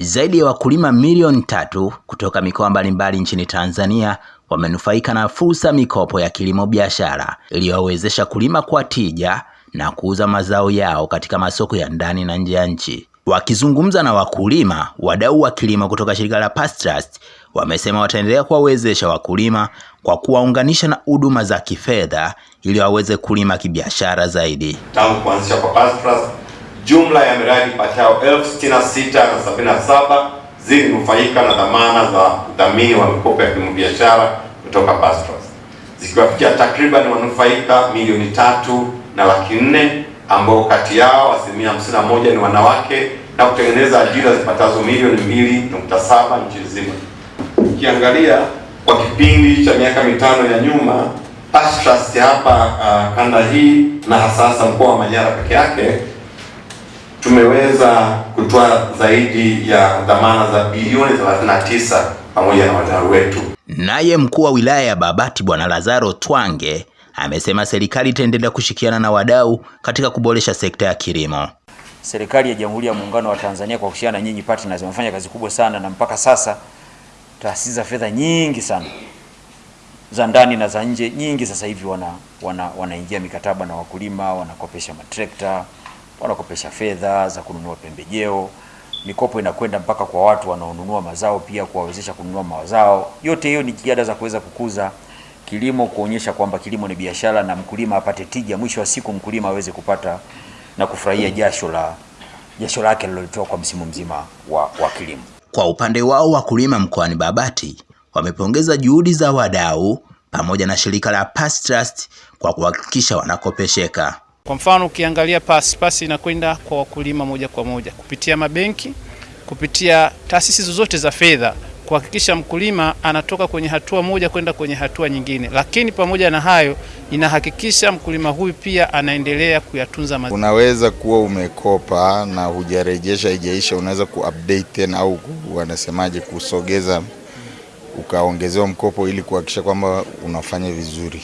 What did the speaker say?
Zaidi ya wakulima milioni tatu kutoka mikoa mbalimbali nchini Tanzania wamenufaika na fursa mikopo ya kilimo biashara iliyowezesha kulima kwa tija na kuuza mazao yao katika masoko ya ndani na nje ya nchi. Wakizungumza na wakulima, wadau wa kilimo kutoka shirika la Past Trust wamesema wataendelea kuwawezesha wakulima kwa kuwaunganisha na huduma za kifedha ili waweze kulima kibiashara zaidi. Tangu kuanzisha kwa Past Trust, jumla ya miradi patao elfu sitini na sita na sabini na saba zilinufaika na dhamana za udhamini wa mikopo ya kibiashara biashara kutoka Past Trust zikiwafikia takriban wanufaika milioni tatu na laki nne ambao kati yao asilimia hamsini na moja ni wanawake na kutengeneza ajira zipatazo milioni mbili nukta saba nchi nzima. Ukiangalia kwa kipindi cha miaka mitano ya nyuma, Past hapa uh, kanda hii na hasa mkoa wa Manyara peke yake tumeweza kutoa zaidi ya dhamana za bilioni 39 pamoja na wadau wetu. Naye mkuu wa wilaya ya Babati Bwana Lazaro Twange amesema serikali itaendelea kushirikiana na wadau katika kuboresha sekta ya kilimo. Serikali ya Jamhuri ya Muungano wa Tanzania kwa kushirikiana na nyinyi partners wamefanya kazi kubwa sana, na mpaka sasa taasisi za fedha nyingi sana za ndani na za nje nyingi sasa hivi wana wana wanaingia mikataba na wakulima, wanakopesha matrekta, wanakopesha fedha za kununua pembejeo. Mikopo inakwenda mpaka kwa watu wanaonunua mazao, pia kuwawezesha kununua mazao. Yote hiyo ni jitihada za kuweza kukuza kilimo, kuonyesha kwamba kilimo ni biashara na mkulima apate tija, mwisho wa siku mkulima aweze kupata na kufurahia jasho la jasho lake lilolitoa kwa msimu mzima wa, wa kilimo. Kwa upande wao wakulima mkoani Babati wamepongeza juhudi za wadau pamoja na shirika la Past Trust kwa kuhakikisha wanakopesheka. Kwa mfano ukiangalia pasi pasi inakwenda kwa wakulima moja kwa moja kupitia mabenki, kupitia taasisi zozote za fedha kuhakikisha mkulima anatoka kwenye hatua moja kwenda kwenye hatua nyingine, lakini pamoja na hayo inahakikisha mkulima huyu pia anaendelea kuyatunza mazao. Unaweza kuwa umekopa na hujarejesha, haijaisha, unaweza kuupdate tena au wanasemaje, kusogeza ukaongezewa mkopo ili kuhakikisha kwamba unafanya vizuri.